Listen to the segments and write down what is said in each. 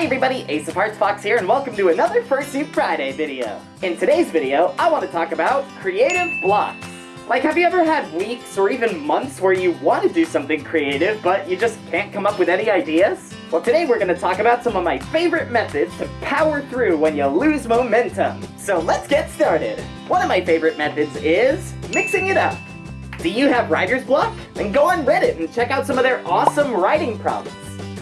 Hi everybody, Ace of Hearts Fox here, and welcome to another Fursuit Friday video. In today's video, I want to talk about creative blocks. Like, have you ever had weeks or even months where you want to do something creative, but you just can't come up with any ideas? Well, today we're going to talk about some of my favorite methods to power through when you lose momentum. So let's get started. One of my favorite methods is mixing it up. Do you have writer's block? Then go on Reddit and check out some of their awesome writing prompts.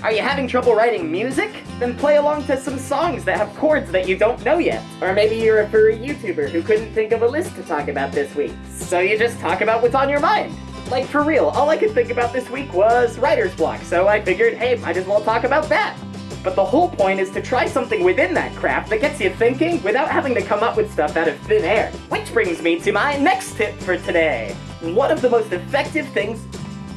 Are you having trouble writing music? Then play along to some songs that have chords that you don't know yet. Or maybe you're a furry YouTuber who couldn't think of a list to talk about this week. So you just talk about what's on your mind. Like for real, all I could think about this week was writer's block, so I figured, hey, might as well talk about that. But the whole point is to try something within that craft that gets you thinking without having to come up with stuff out of thin air. Which brings me to my next tip for today. One of the most effective things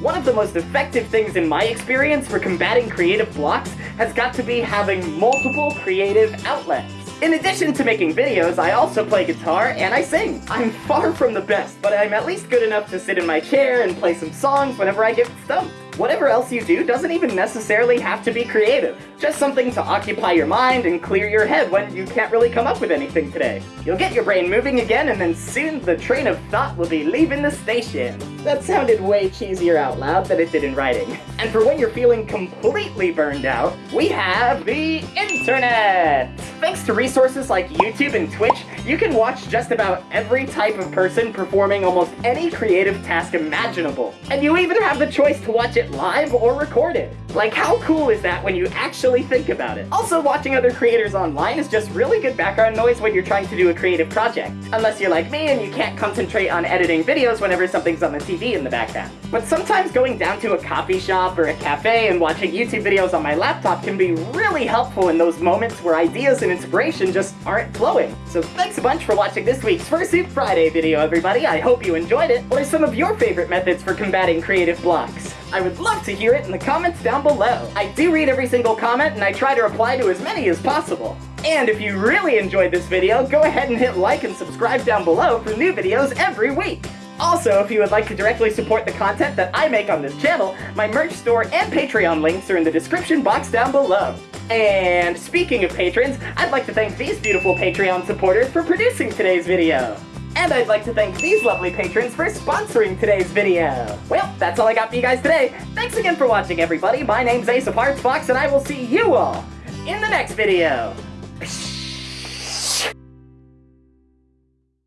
one of the most effective things in my experience for combating creative blocks has got to be having multiple creative outlets. In addition to making videos, I also play guitar and I sing. I'm far from the best, but I'm at least good enough to sit in my chair and play some songs whenever I get stumped. Whatever else you do doesn't even necessarily have to be creative. Just something to occupy your mind and clear your head when you can't really come up with anything today. You'll get your brain moving again and then soon the train of thought will be leaving the station. That sounded way cheesier out loud than it did in writing. And for when you're feeling completely burned out, we have the internet! Thanks to resources like YouTube and Twitch, you can watch just about every type of person performing almost any creative task imaginable. And you even have the choice to watch it live or record it. Like, how cool is that when you actually think about it? Also, watching other creators online is just really good background noise when you're trying to do a creative project. Unless you're like me and you can't concentrate on editing videos whenever something's on the TV in the background. But sometimes going down to a coffee shop or a cafe and watching YouTube videos on my laptop can be really helpful in those moments where ideas and inspiration just aren't flowing. So thanks a bunch for watching this week's Fursuit Friday video, everybody. I hope you enjoyed it. What are some of your favorite methods for combating creative blocks? I would love to hear it in the comments down below. I do read every single comment and I try to reply to as many as possible. And if you really enjoyed this video, go ahead and hit like and subscribe down below for new videos every week. Also, if you would like to directly support the content that I make on this channel, my merch store and Patreon links are in the description box down below. And speaking of patrons, I'd like to thank these beautiful Patreon supporters for producing today's video. And I'd like to thank these lovely patrons for sponsoring today's video. Well, that's all I got for you guys today. Thanks again for watching, everybody. My name's Ace of Hearts Fox, and I will see you all in the next video.